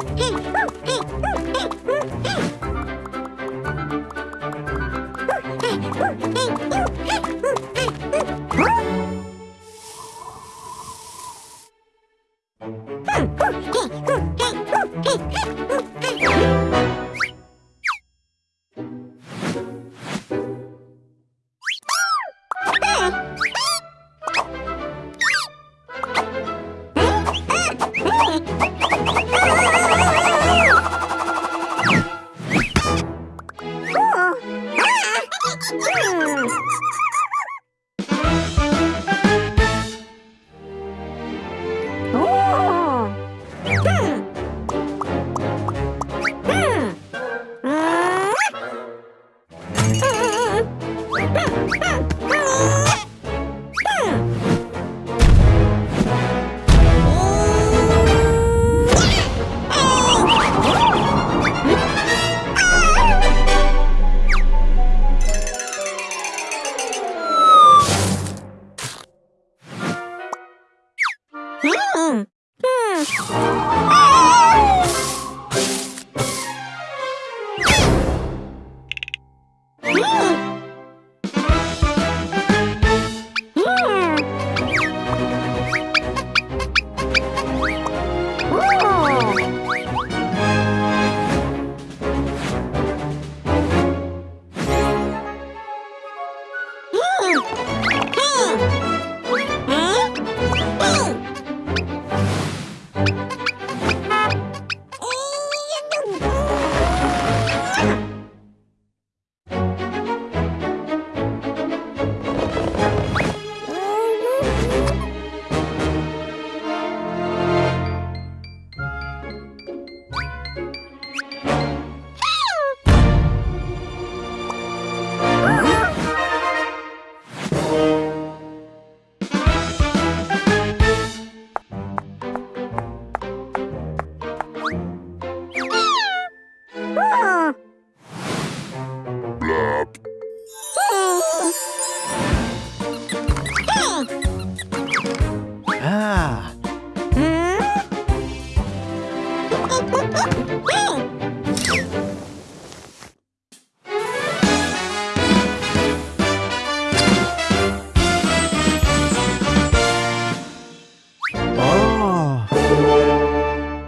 Ah! Mm. うんうん。うん。あうん。Woo! up. Ah.